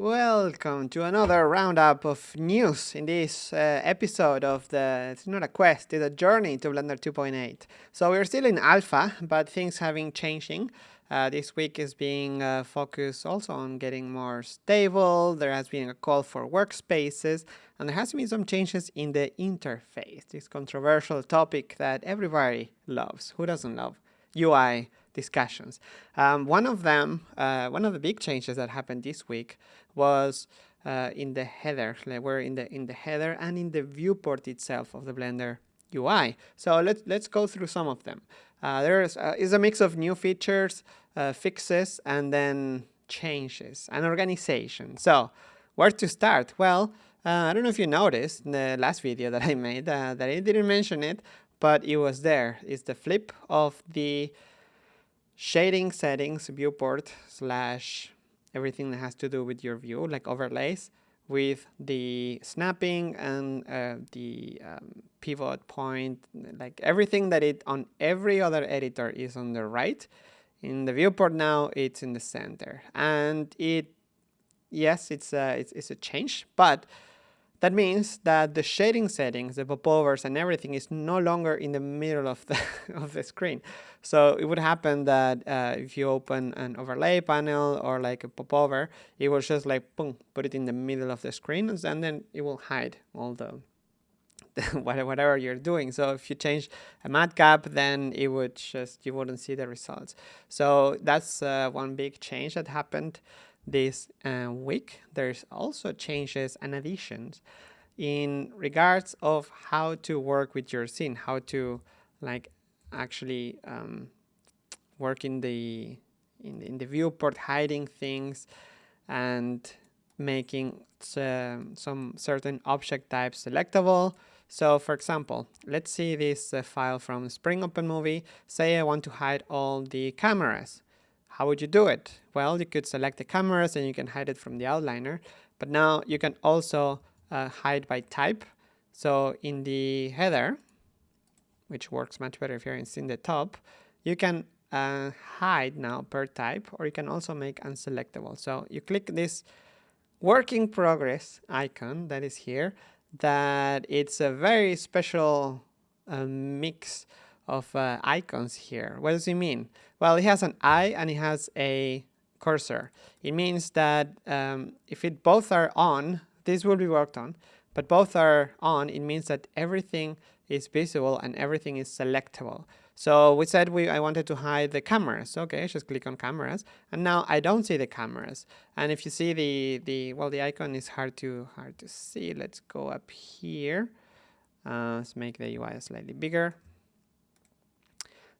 Welcome to another roundup of news in this uh, episode of the, it's not a quest, it's a journey to Blender 2.8. So we're still in alpha, but things have been changing. Uh, this week is being uh, focused also on getting more stable. There has been a call for workspaces, and there has been some changes in the interface, this controversial topic that everybody loves. Who doesn't love UI discussions. Um, one of them, uh, one of the big changes that happened this week was uh, in the header. Like we're in the in the header and in the viewport itself of the Blender UI. So let's let's go through some of them. Uh, there is uh, is a mix of new features, uh, fixes, and then changes and organization. So where to start? Well, uh, I don't know if you noticed in the last video that I made that I didn't mention it, but it was there. It's the flip of the shading settings viewport slash everything that has to do with your view, like overlays, with the snapping and uh, the um, pivot point, like everything that it on every other editor is on the right. In the viewport now, it's in the center. And it, yes, it's a, it's, it's a change, but that means that the shading settings, the popovers and everything is no longer in the middle of the, of the screen. So it would happen that uh, if you open an overlay panel or like a popover, it will just like boom, put it in the middle of the screen and then it will hide all the, whatever you're doing. So if you change a matcap, then it would just, you wouldn't see the results. So that's uh, one big change that happened this uh, week. There's also changes and additions in regards of how to work with your scene, how to like actually um, work in the in, in the viewport, hiding things and making uh, some certain object types selectable. So for example, let's see this uh, file from Spring Open Movie. Say I want to hide all the cameras. How would you do it? Well, you could select the cameras and you can hide it from the outliner, but now you can also uh, hide by type. So in the header, which works much better if you're in the top, you can uh, hide now per type, or you can also make unselectable. So you click this work in progress icon that is here, that it's a very special uh, mix of uh, icons here. What does it mean? Well, it has an eye and it has a cursor. It means that um, if it both are on, this will be worked on, but both are on, it means that everything is visible and everything is selectable. So we said we I wanted to hide the cameras. Okay, just click on cameras, and now I don't see the cameras. And if you see the the well, the icon is hard to hard to see. Let's go up here. Uh, let's make the UI slightly bigger.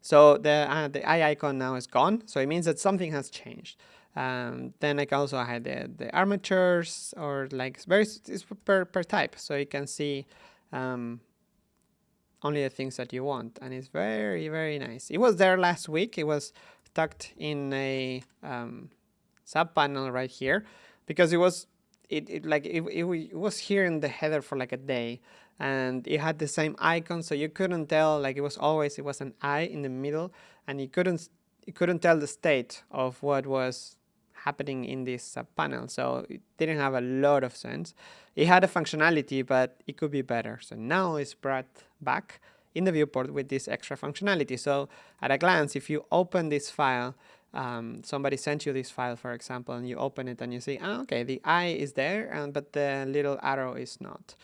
So the, uh, the eye icon now is gone. So it means that something has changed. Um, then I can also hide the, the armatures or like very it's per, per type. So you can see um, only the things that you want. And it's very, very nice. It was there last week. It was tucked in a um, sub panel right here because it was it, it like it, it, it was here in the header for like a day and it had the same icon so you couldn't tell like it was always it was an eye in the middle and you couldn't you couldn't tell the state of what was happening in this panel so it didn't have a lot of sense. It had a functionality but it could be better. So now it's brought back in the viewport with this extra functionality. So at a glance if you open this file um, somebody sent you this file for example and you open it and you see oh, okay the eye is there and but the little arrow is not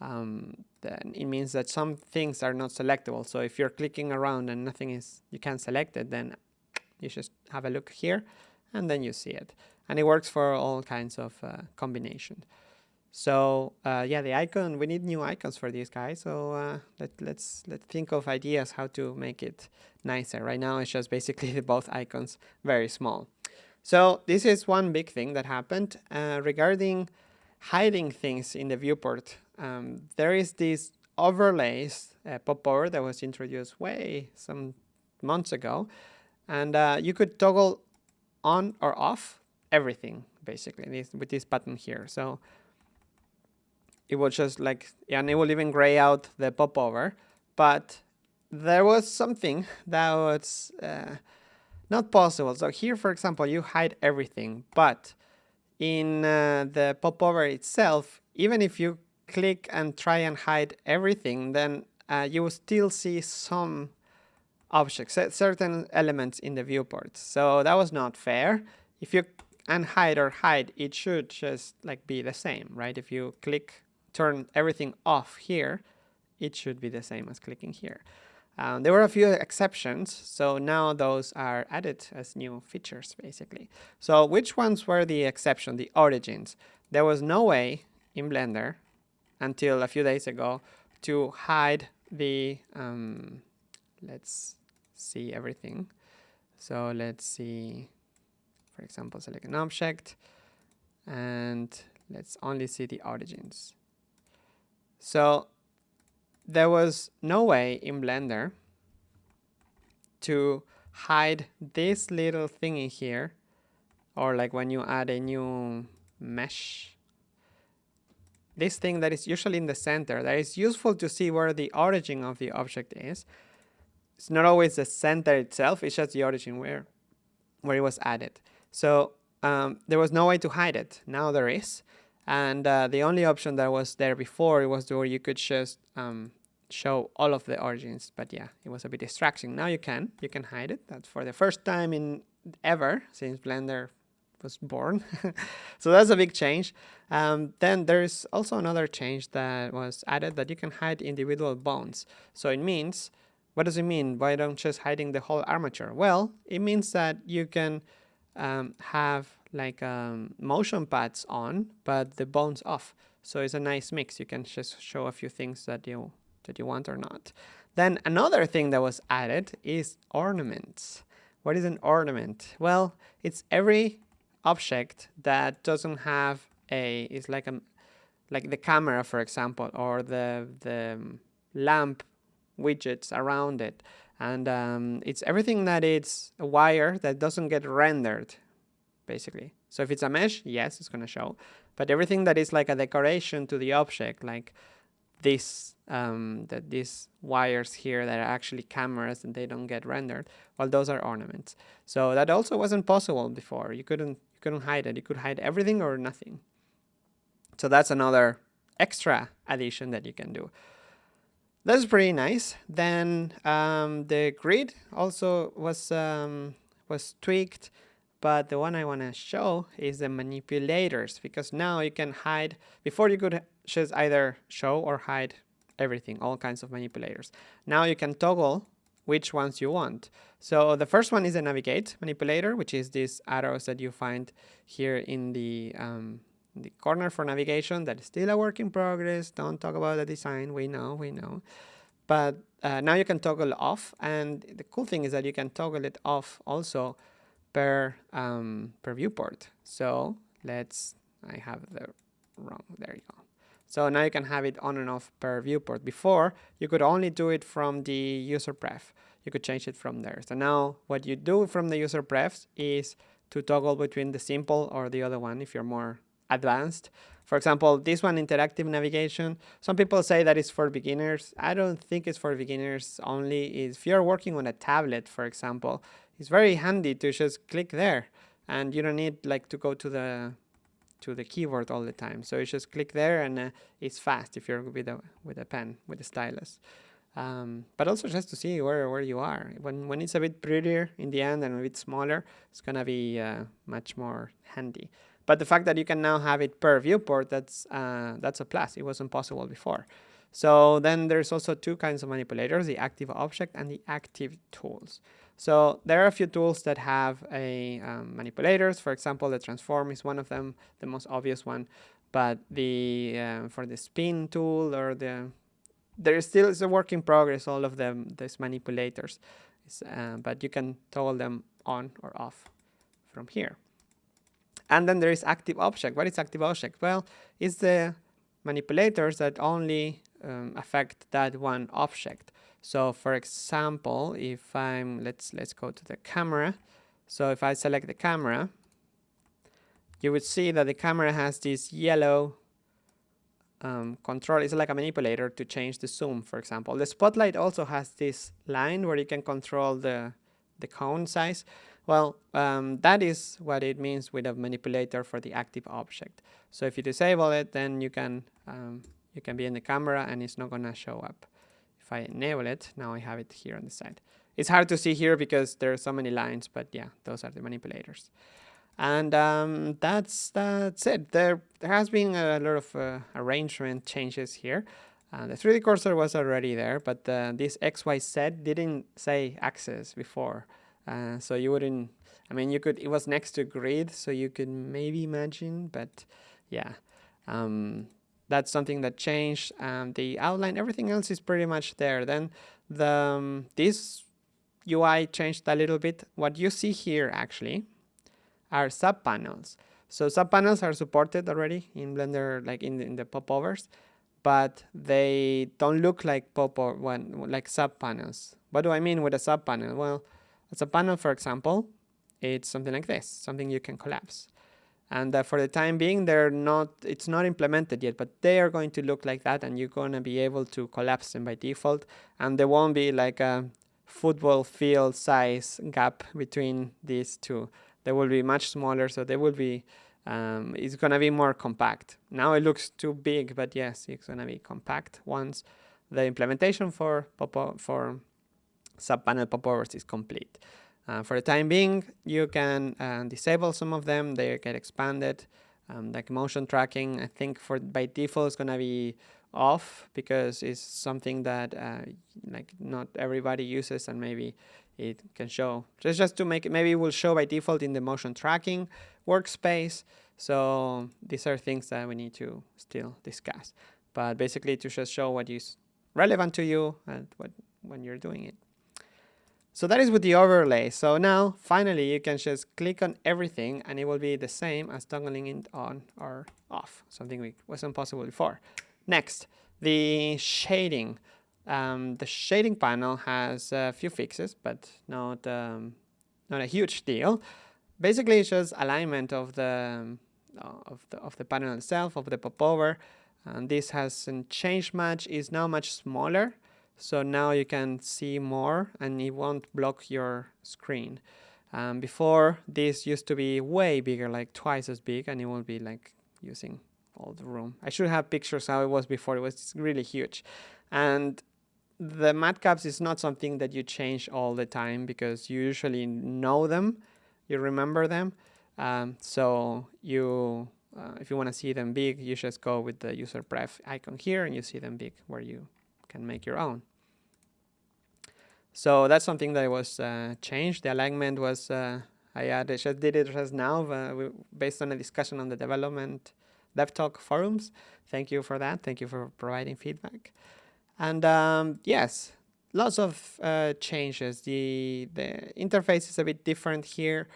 um, then it means that some things are not selectable. So if you're clicking around and nothing is, you can't select it, then you just have a look here and then you see it. And it works for all kinds of uh, combinations. So uh, yeah, the icon, we need new icons for these guys. So uh, let, let's, let's think of ideas how to make it nicer. Right now it's just basically both icons very small. So this is one big thing that happened uh, regarding hiding things in the viewport um, there is this overlays uh, popover that was introduced way some months ago, and uh, you could toggle on or off everything basically this, with this button here. So it will just like, and it will even gray out the popover, but there was something that was uh, not possible. So here, for example, you hide everything, but in uh, the popover itself, even if you click and try and hide everything, then uh, you will still see some objects, certain elements in the viewport. So that was not fair. If you unhide or hide, it should just like be the same, right? If you click, turn everything off here, it should be the same as clicking here. Um, there were a few exceptions, so now those are added as new features, basically. So which ones were the exception, the origins? There was no way in Blender until a few days ago to hide the, um, let's see everything. So let's see, for example, select an object and let's only see the origins. So there was no way in Blender to hide this little thingy here or like when you add a new mesh this thing that is usually in the center that is useful to see where the origin of the object is. It's not always the center itself it's just the origin where where it was added. So um, there was no way to hide it. Now there is. And uh, the only option that was there before was where you could just um, show all of the origins. But yeah it was a bit distracting. Now you can. You can hide it. That's for the first time in ever since blender was born. So that's a big change. Um, then there's also another change that was added that you can hide individual bones. So it means what does it mean? Why don't just hiding the whole armature? Well it means that you can um, have like um, motion paths on but the bones off. So it's a nice mix. You can just show a few things that you that you want or not. Then another thing that was added is ornaments. What is an ornament? Well, it's every object that doesn't have a, it's like a, like the camera, for example, or the, the lamp widgets around it. And um, it's everything that it's a wire that doesn't get rendered, basically. So if it's a mesh, yes, it's going to show. But everything that is like a decoration to the object, like this um, that these wires here that are actually cameras and they don't get rendered, well, those are ornaments. So that also wasn't possible before. You couldn't you couldn't hide it. You could hide everything or nothing. So that's another extra addition that you can do. That's pretty nice. Then um, the grid also was um, was tweaked, but the one I want to show is the manipulators because now you can hide. Before you could just either show or hide everything, all kinds of manipulators. Now you can toggle which ones you want. So the first one is a navigate manipulator, which is these arrows that you find here in the, um, the corner for navigation. That is still a work in progress. Don't talk about the design. We know, we know. But uh, now you can toggle off. And the cool thing is that you can toggle it off also per, um, per viewport. So let's, I have the wrong, there you go. So now you can have it on and off per viewport. Before, you could only do it from the user pref. You could change it from there. So now what you do from the user prefs is to toggle between the simple or the other one if you're more advanced. For example, this one, interactive navigation, some people say that it's for beginners. I don't think it's for beginners only. If you're working on a tablet, for example, it's very handy to just click there and you don't need like to go to the to the keyboard all the time. So you just click there and uh, it's fast if you're with a, with a pen, with a stylus. Um, but also just to see where, where you are. When, when it's a bit prettier in the end and a bit smaller, it's going to be uh, much more handy. But the fact that you can now have it per viewport, that's, uh, that's a plus. It wasn't possible before. So then there's also two kinds of manipulators, the active object and the active tools. So there are a few tools that have a um, manipulators. For example, the transform is one of them, the most obvious one. But the uh, for the spin tool or the there is still is a work in progress. All of them, these manipulators, uh, but you can toggle them on or off from here. And then there is active object. What is active object? Well, it's the manipulators that only um, affect that one object. So for example, if I'm, let's, let's go to the camera. So if I select the camera, you would see that the camera has this yellow um, control. It's like a manipulator to change the zoom, for example. The spotlight also has this line where you can control the, the cone size. Well, um, that is what it means with a manipulator for the active object. So if you disable it, then you can um, you can be in the camera and it's not gonna show up. If I enable it, now I have it here on the side. It's hard to see here because there are so many lines, but yeah, those are the manipulators. And um, that's that's it. There there has been a lot of uh, arrangement changes here. Uh, the 3D cursor was already there, but uh, this XYZ didn't say axis before. Uh, so you wouldn't, I mean, you could, it was next to grid, so you could maybe imagine, but yeah. Um, that's something that changed. Um, the outline, everything else is pretty much there. Then the um, this UI changed a little bit. What you see here actually are sub panels So sub panels are supported already in Blender, like in the, in the popovers but they don't look like pop or one like subpanels. What do I mean with a sub panel Well, a subpanel, for example, it's something like this, something you can collapse. And for the time being, they're not, it's not implemented yet, but they are going to look like that and you're going to be able to collapse them by default. And there won't be like a football field size gap between these two. They will be much smaller, so they will be um, it's gonna be more compact. Now it looks too big, but yes, it's gonna be compact once the implementation for popo for subpanel popovers is complete. Uh, for the time being, you can uh, disable some of them; they get expanded. Um, like motion tracking, I think for by default it's gonna be off because it's something that uh, like not everybody uses, and maybe it can show. Just just to make it, maybe it will show by default in the motion tracking workspace. So these are things that we need to still discuss. But basically to just show what is relevant to you and what when you're doing it. So that is with the overlay. So now finally you can just click on everything and it will be the same as toggling it on or off, something we wasn't possible before. Next, the shading. Um, the shading panel has a few fixes, but not um, not a huge deal. Basically, it's just alignment of the um, of the of the panel itself of the popover, and this hasn't changed much. It's now much smaller, so now you can see more, and it won't block your screen. Um, before this used to be way bigger, like twice as big, and it will be like using all the room. I should have pictures how it was before. It was really huge, and the matcaps is not something that you change all the time because you usually know them, you remember them. Um, so you, uh, if you want to see them big, you just go with the user pref icon here and you see them big where you can make your own. So that's something that was uh, changed. The alignment was, uh, I added, just did it just now uh, based on a discussion on the development DevTalk forums. Thank you for that. Thank you for providing feedback. And um, yes, lots of uh, changes. The, the interface is a bit different here,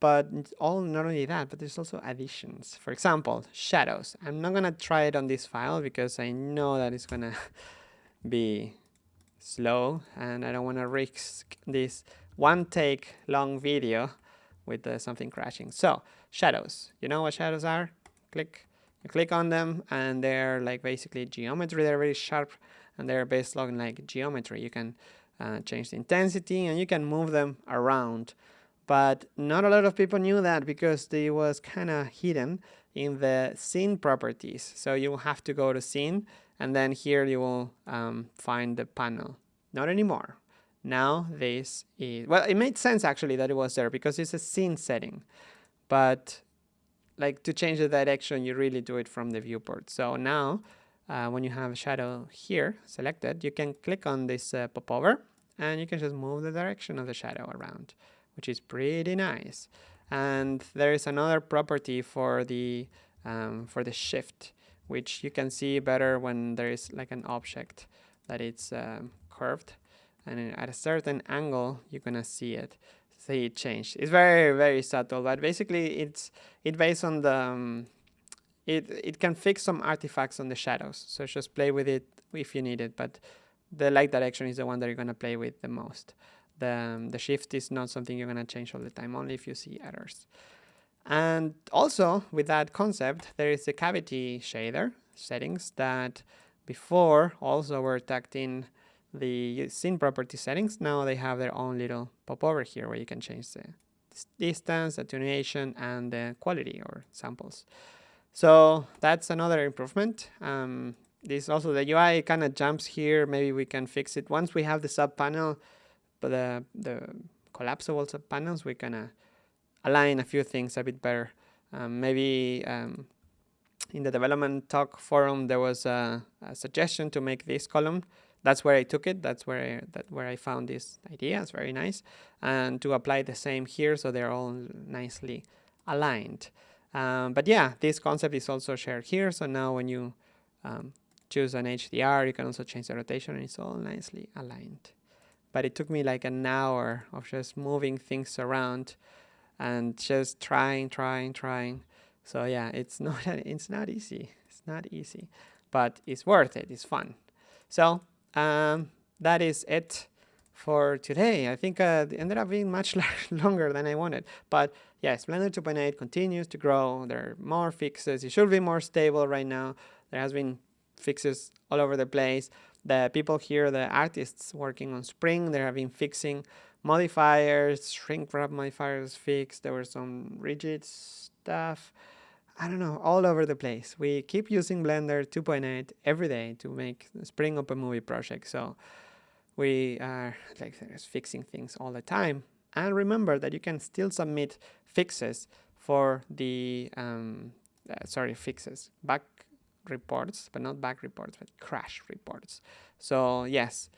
but all not only that, but there's also additions. For example, shadows. I'm not gonna try it on this file because I know that it's gonna be slow and I don't wanna risk this one take long video with uh, something crashing. So shadows, you know what shadows are? Click, you click on them and they're like basically geometry, they're very sharp and they're based on like geometry. You can uh, change the intensity and you can move them around. But not a lot of people knew that because they was kind of hidden in the scene properties. So you have to go to scene and then here you will um, find the panel. Not anymore. Now this is, well, it made sense actually that it was there because it's a scene setting. But like to change the direction, you really do it from the viewport. So now uh, when you have a shadow here selected, you can click on this uh, popover and you can just move the direction of the shadow around, which is pretty nice. And there is another property for the um, for the shift, which you can see better when there is like an object that it's um, curved, and at a certain angle you're gonna see it see it change. It's very very subtle, but basically it's it based on the um, it, it can fix some artifacts on the shadows. So just play with it if you need it, but the light direction is the one that you're to play with the most. The, um, the shift is not something you're to change all the time, only if you see errors. And also, with that concept, there is a cavity shader settings that before also were tucked in the scene property settings. Now they have their own little popover here where you can change the distance, attenuation, and the quality or samples. So that's another improvement. Um, this also the UI kind of jumps here. Maybe we can fix it once we have the sub panel, but the the collapsible sub panels we kind of align a few things a bit better. Um, maybe um, in the development talk forum there was a, a, suggestion to make this column. That's where I took it. That's where I, that where I found this idea. It's very nice, and to apply the same here so they're all nicely aligned. Um, but yeah, this concept is also shared here. So now when you um, choose an HDR, you can also change the rotation and it's all nicely aligned. But it took me like an hour of just moving things around and just trying, trying, trying. So yeah, it's not it's not easy. It's not easy, but it's worth it. It's fun. So um, that is it for today. I think uh, it ended up being much longer than I wanted. But yes, Blender 2.8 continues to grow. There are more fixes. It should be more stable right now. There has been fixes all over the place. The people here, the artists working on Spring, they have been fixing modifiers, shrink wrap modifiers fixed. There were some rigid stuff. I don't know, all over the place. We keep using Blender 2.8 every day to make Spring Open Movie project. So we are like fixing things all the time. And remember that you can still submit fixes for the, um, uh, sorry, fixes, bug reports, but not bug reports, but crash reports. So yes,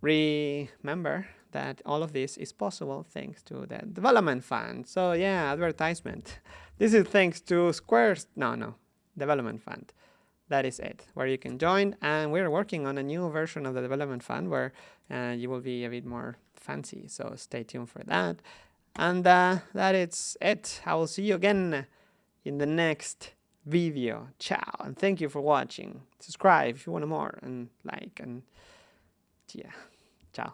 remember that all of this is possible thanks to the development fund. So yeah, advertisement. This is thanks to Squares. No, no, development fund. That is it, where you can join. And we're working on a new version of the development fund where uh, you will be a bit more fancy. So stay tuned for that. And uh, that is it. I will see you again in the next video. Ciao. And thank you for watching. Subscribe if you want more and like and yeah. Ciao.